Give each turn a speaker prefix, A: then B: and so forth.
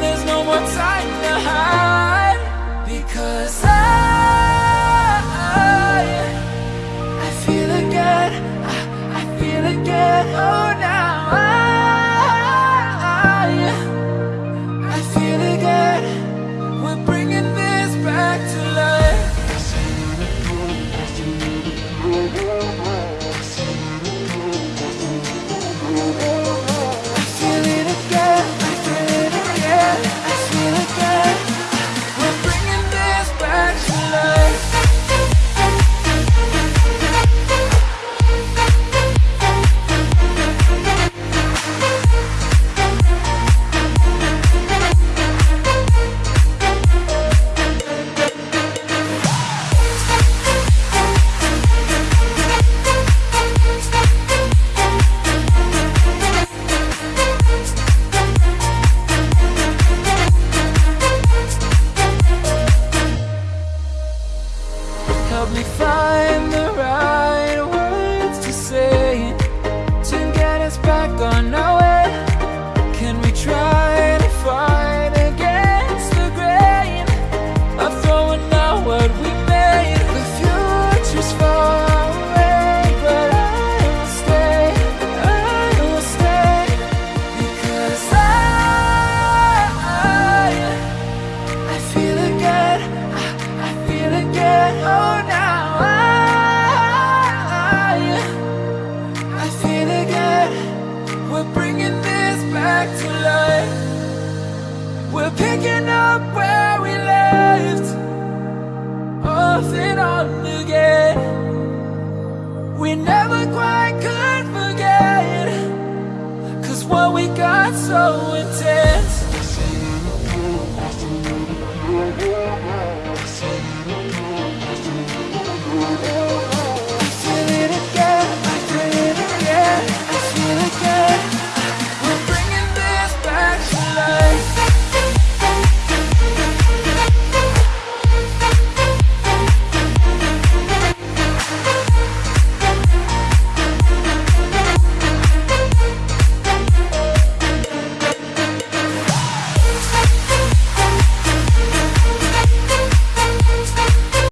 A: there's no more time to hide because picking up where we left Off and on again. We never quite could forget Cause what we got so intense